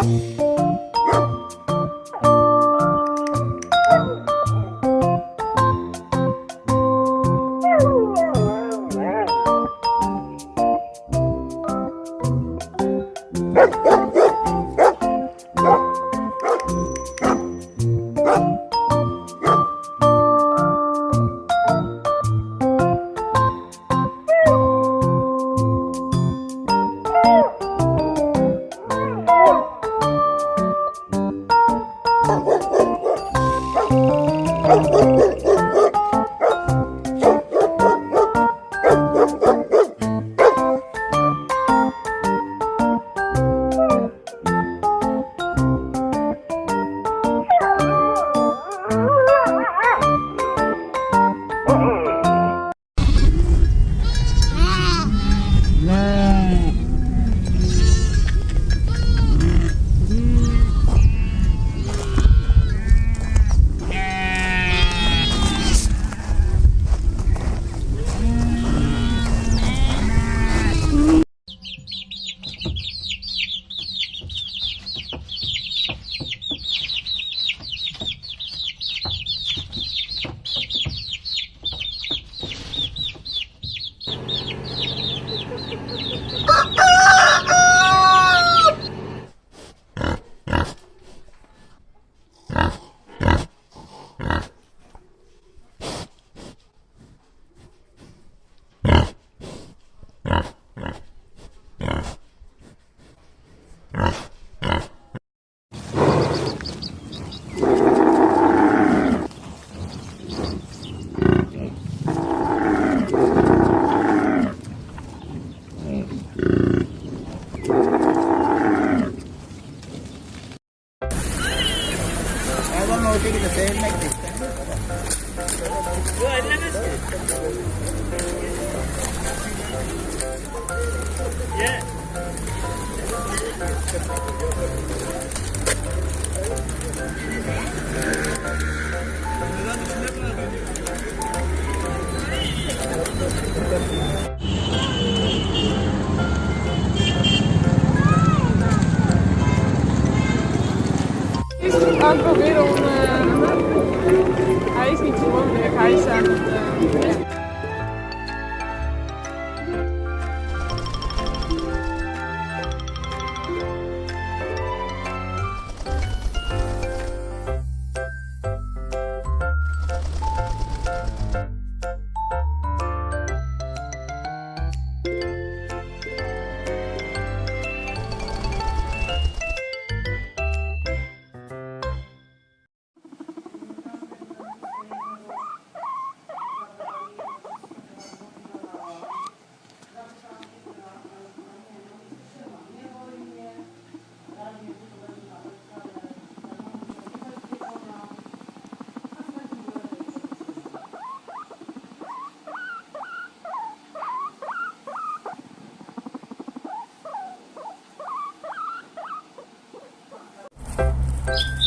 Bye. Thank. I don't know if it's the same like this. is